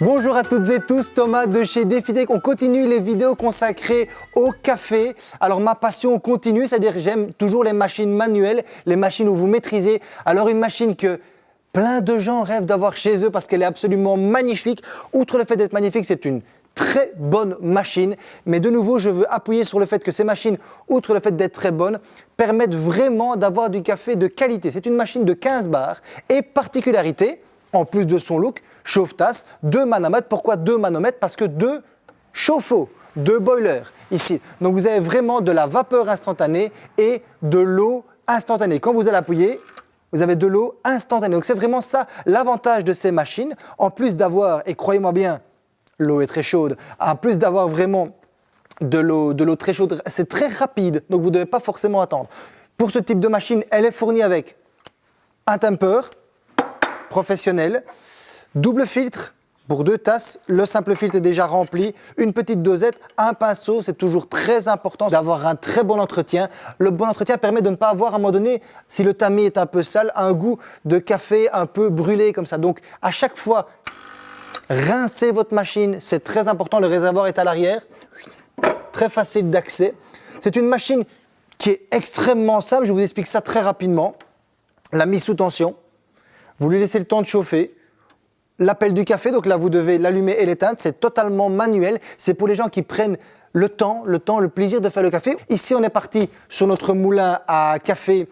Bonjour à toutes et tous, Thomas de chez DefiTech. On continue les vidéos consacrées au café. Alors ma passion continue, c'est-à-dire j'aime toujours les machines manuelles, les machines où vous maîtrisez. Alors une machine que plein de gens rêvent d'avoir chez eux parce qu'elle est absolument magnifique. Outre le fait d'être magnifique, c'est une très bonne machine. Mais de nouveau, je veux appuyer sur le fait que ces machines, outre le fait d'être très bonnes, permettent vraiment d'avoir du café de qualité. C'est une machine de 15 bars et particularité, en plus de son look, chauffe-tasse, deux manomètres. Pourquoi deux manomètres? Parce que deux chauffe-eau, deux boilers ici. Donc vous avez vraiment de la vapeur instantanée et de l'eau instantanée. Quand vous allez appuyer, vous avez de l'eau instantanée. Donc c'est vraiment ça l'avantage de ces machines. En plus d'avoir, et croyez-moi bien, l'eau est très chaude, en plus d'avoir vraiment de l'eau très chaude, c'est très rapide, donc vous ne devez pas forcément attendre. Pour ce type de machine, elle est fournie avec un temper professionnel, double filtre pour deux tasses, le simple filtre est déjà rempli, une petite dosette, un pinceau, c'est toujours très important d'avoir un très bon entretien. Le bon entretien permet de ne pas avoir à un moment donné, si le tamis est un peu sale, un goût de café un peu brûlé comme ça. Donc à chaque fois, rincez votre machine, c'est très important, le réservoir est à l'arrière, très facile d'accès. C'est une machine qui est extrêmement simple, je vous explique ça très rapidement. La mise sous tension, vous lui laissez le temps de chauffer, l'appel du café, donc là vous devez l'allumer et l'éteindre, c'est totalement manuel, c'est pour les gens qui prennent le temps, le temps, le plaisir de faire le café. Ici on est parti sur notre moulin à café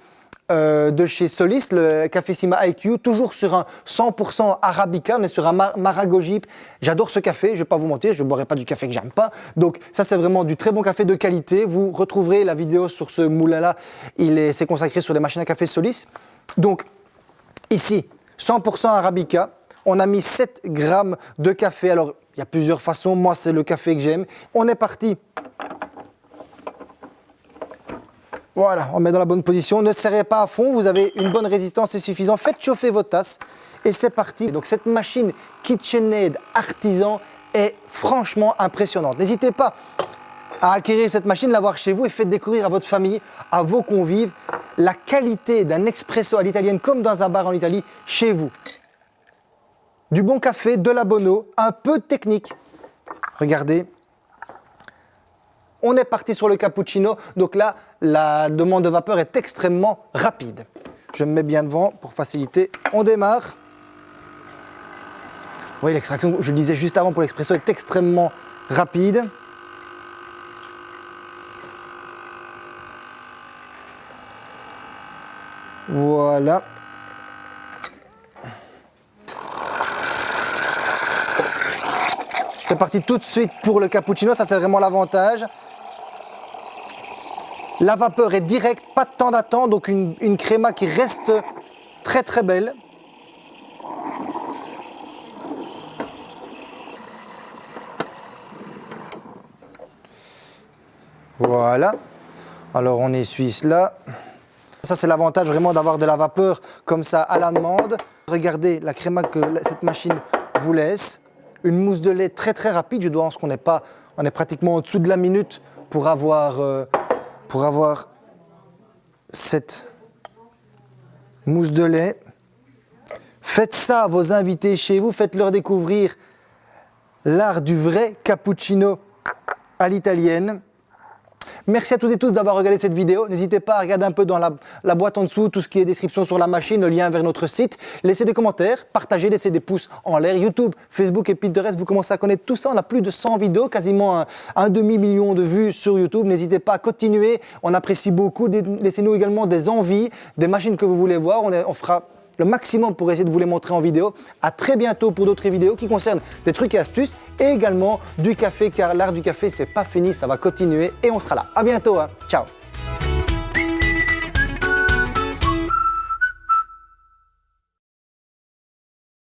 euh, de chez Solis, le Café-Sima IQ, toujours sur un 100% Arabica, on est sur un Maragojip. J'adore ce café, je ne vais pas vous mentir, je ne boirai pas du café que j'aime pas. Donc ça c'est vraiment du très bon café de qualité. Vous retrouverez la vidéo sur ce moulin-là, il est, consacré sur les machines à café Solis. Donc ici, 100% Arabica, on a mis 7 grammes de café. Alors, il y a plusieurs façons. Moi, c'est le café que j'aime. On est parti. Voilà, on met dans la bonne position. Ne serrez pas à fond, vous avez une bonne résistance, c'est suffisant. Faites chauffer vos tasses et c'est parti. Donc cette machine KitchenAid artisan est franchement impressionnante. N'hésitez pas à acquérir cette machine, l'avoir chez vous et faites découvrir à votre famille, à vos convives, la qualité d'un expresso à l'italienne comme dans un bar en Italie chez vous du bon café, de la bonne un peu de technique. Regardez, on est parti sur le cappuccino, donc là, la demande de vapeur est extrêmement rapide. Je me mets bien devant pour faciliter, on démarre. Vous voyez, l'extraction, je le disais juste avant pour l'expresso, est extrêmement rapide. Voilà. C'est parti tout de suite pour le cappuccino, ça c'est vraiment l'avantage. La vapeur est directe, pas de temps d'attente, donc une, une créma qui reste très très belle. Voilà. Alors on essuie cela. Ça c'est l'avantage vraiment d'avoir de la vapeur comme ça à la demande. Regardez la créma que cette machine vous laisse une mousse de lait très très rapide. Je dois pense qu'on n'est pas, on est pratiquement au-dessous de la minute pour avoir, euh, pour avoir cette mousse de lait. Faites ça à vos invités chez vous, faites-leur découvrir l'art du vrai cappuccino à l'italienne. Merci à toutes et tous d'avoir regardé cette vidéo. N'hésitez pas à regarder un peu dans la, boîte en dessous tout ce qui est description sur la machine, le lien vers notre site. Laissez des commentaires, partagez, laissez des pouces en l'air. YouTube, Facebook et Pinterest, vous commencez à connaître tout ça. On a plus de 100 vidéos, quasiment un, demi-million de vues sur YouTube. N'hésitez pas à continuer, on apprécie beaucoup. Laissez-nous également des envies, des machines que vous voulez voir. On, on fera le maximum pour essayer de vous les montrer en vidéo. À très bientôt pour d'autres vidéos qui concernent des trucs et astuces et également du café car l'art du café c'est pas fini, ça va continuer et on sera là. À bientôt, hein. ciao